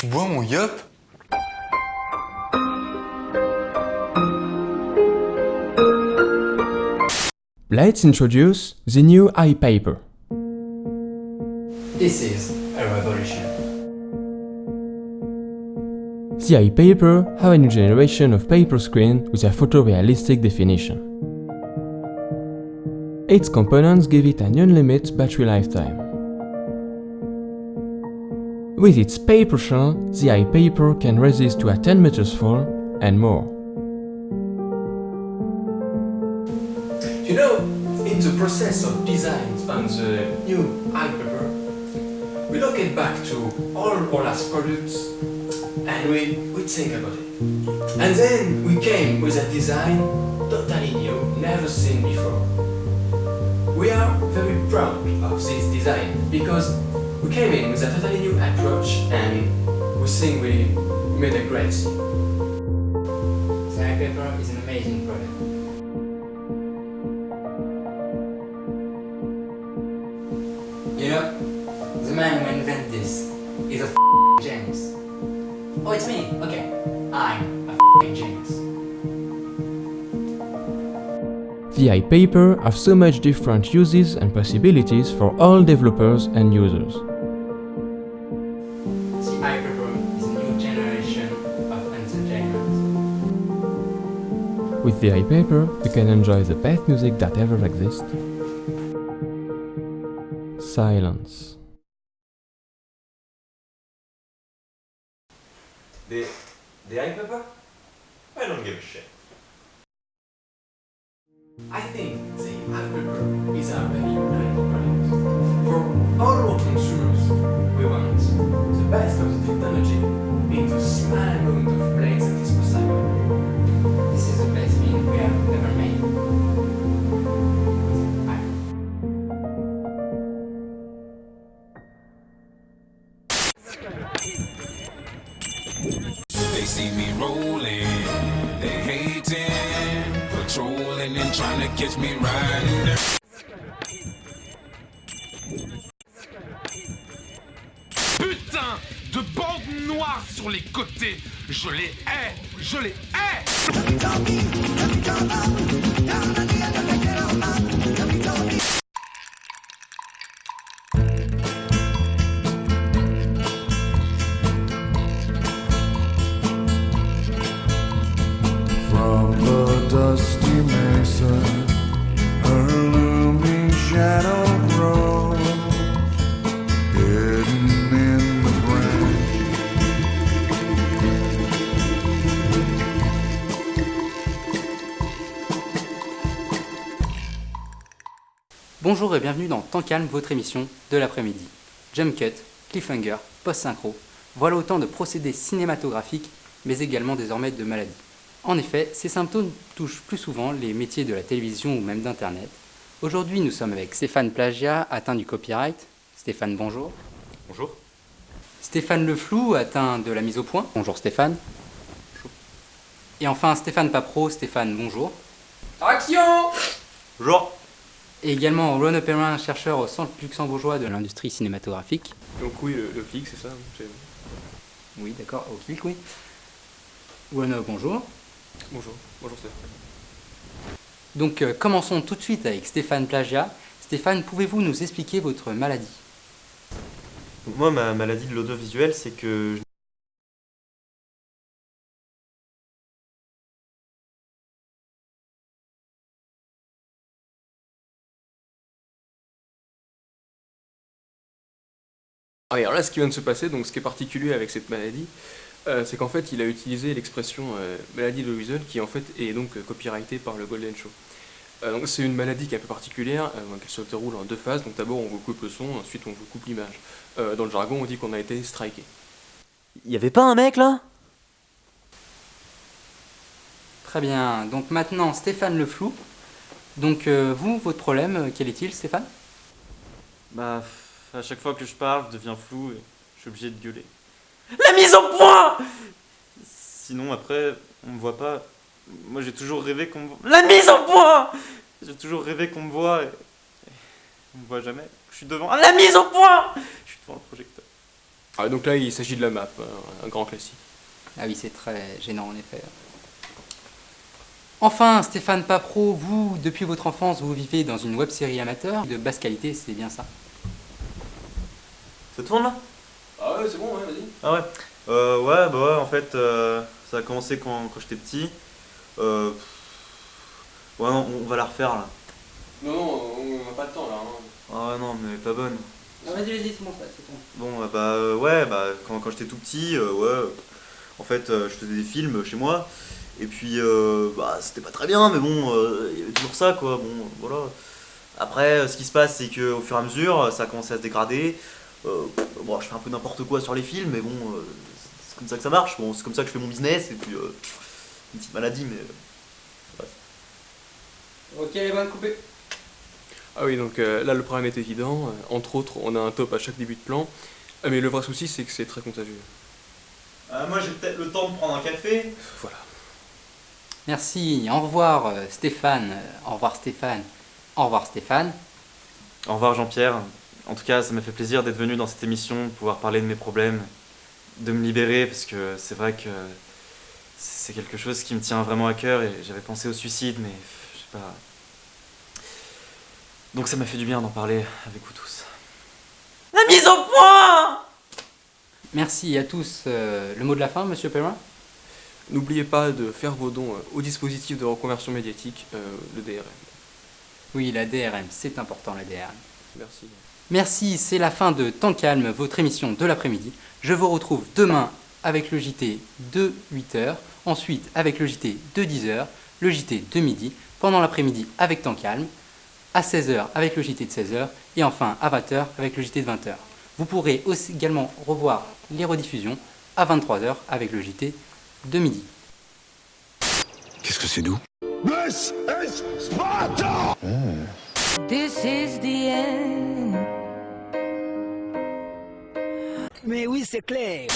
Tu bois mon yop Let's introduce the new iPaper. This is a revolution. The iPaper have a new generation of paper screen with a photorealistic definition. Its components give it an unlimited battery lifetime. With its paper shell, the iPaper can resist to a 10 meters fall and more. You know, in the process of design the new iPaper, we look it back to all our last products and we, we think about it. And then we came with a design totally new, never seen before. We are very proud of this design because we came in with a totally new approach and we think we made a great thing. The iPaper is an amazing product. You know, the man who invented this is a f***ing genius. Oh, it's me. Okay, I'm a f***ing genius. The iPaper have so much different uses and possibilities for all developers and users. With the iPaper, you can enjoy the best music that ever exists. Silence. The, the iPaper? I don't give a shit. I think the iPaper is a very They see me rolling, they hating, patrolling and trying to catch me riding. Putain de bandes noires sur les côtés Je les hais Je les hais Bonjour et bienvenue dans Temps Calme, votre émission de l'après-midi. Jump cut, cliffhanger, post-synchro, voilà autant de procédés cinématographiques, mais également désormais de maladies. En effet, ces symptômes touchent plus souvent les métiers de la télévision ou même d'Internet. Aujourd'hui, nous sommes avec Stéphane Plagia, atteint du copyright. Stéphane, bonjour. Bonjour. Stéphane Le Flou, atteint de la mise au point. Bonjour Stéphane. Et enfin Stéphane Papro, Stéphane, bonjour. Action Bonjour. Et également Ron Perrin, chercheur au Centre luxembourgeois de l'industrie cinématographique. Donc oui, le, le clic, c'est ça Oui, d'accord, au clic, oui. Ron, bonjour. Bonjour, bonjour Stéphane. Donc euh, commençons tout de suite avec Stéphane Plagia. Stéphane, pouvez-vous nous expliquer votre maladie? Donc moi, ma maladie de l'audiovisuel, c'est que alors là, ce qui vient de se passer, donc ce qui est particulier avec cette maladie, euh, c'est qu'en fait, il a utilisé l'expression euh, maladie de Louison, qui en fait est donc euh, copyrightée par le Golden Show. Euh, donc c'est une maladie qui est un peu particulière, euh, qui se déroule en deux phases. Donc d'abord, on vous coupe le son, ensuite on vous coupe l'image. Euh, dans le jargon, on dit qu'on a été striké. Y avait pas un mec là? Très bien, donc maintenant Stéphane Le Flou. Donc euh, vous, votre problème, quel est-il Stéphane? Bah, à chaque fois que je parle, je deviens flou et je suis obligé de gueuler. La mise au point Sinon, après, on me voit pas. Moi, j'ai toujours rêvé qu'on me voit. La mise au point J'ai toujours rêvé qu'on me voit et... et on me voit jamais. Je suis devant. La mise au point Je suis devant le projecteur. Ah, donc là, il s'agit de la map, un, un grand classique. Ah oui, c'est très gênant en effet. Enfin, Stéphane Papro, vous, depuis votre enfance, vous vivez dans une web-série amateur de basse qualité, c'est bien ça Ça tourne là? Ah ouais, c'est bon, ouais, vas-y. Ah ouais euh, Ouais, bah ouais, en fait, euh, ça a commencé quand, quand j'étais petit. Euh, ouais, non, on va la refaire là. Non, non, on n'a pas de temps là. hein. Ah ouais, non, mais pas bonne. Non, vas-y, vas-y, c'est bon, ça, c'est bon. Bon, bah euh, ouais, bah quand, quand j'étais tout petit, euh, ouais, en fait, euh, je faisais des films chez moi. Et puis, euh, bah c'était pas très bien, mais bon, euh, il y avait toujours ça, quoi. Bon, voilà. Après, ce qui se passe, c'est que au fur et à mesure, ça a commencé à se dégrader. Euh, bon, je fais un peu n'importe quoi sur les films, mais bon, euh, c'est comme ça que ça marche. Bon, c'est comme ça que je fais mon business, et puis euh, une petite maladie, mais. euh, Ok, les bonnes coupées. Ah oui, donc euh, là, le problème est évident. Entre autres, on a un top à chaque début de plan. Ah, mais le vrai souci, c'est que c'est très contagieux. Euh, moi, j'ai peut-être le temps de prendre un café. Voilà. Merci, au revoir Stéphane, au revoir Stéphane, au revoir Stéphane. Au revoir Jean-Pierre. En tout cas, ça m'a fait plaisir d'être venu dans cette émission, de pouvoir parler de mes problèmes, de me libérer, parce que c'est vrai que c'est quelque chose qui me tient vraiment à cœur et j'avais pensé au suicide, mais je sais pas. Donc ça m'a fait du bien d'en parler avec vous tous. La mise au point Merci à tous. Euh, le mot de la fin, monsieur Perrin N'oubliez pas de faire vos dons euh, au dispositif de reconversion médiatique, euh, le DRM. Oui, la DRM, c'est important la DRM. Merci. Merci, c'est la fin de Temps Calme, votre émission de l'après-midi. Je vous retrouve demain avec le JT de 8h, ensuite avec le JT de 10h, le JT de midi, pendant l'après-midi avec Temps Calme, à 16h avec le JT de 16h, et enfin à 20h avec le JT de 20h. Vous pourrez aussi également revoir les rediffusions à 23h avec le JT de midi. Qu'est-ce que c'est doux? This is Sparta! This is the end. Mais oui, c'est clair.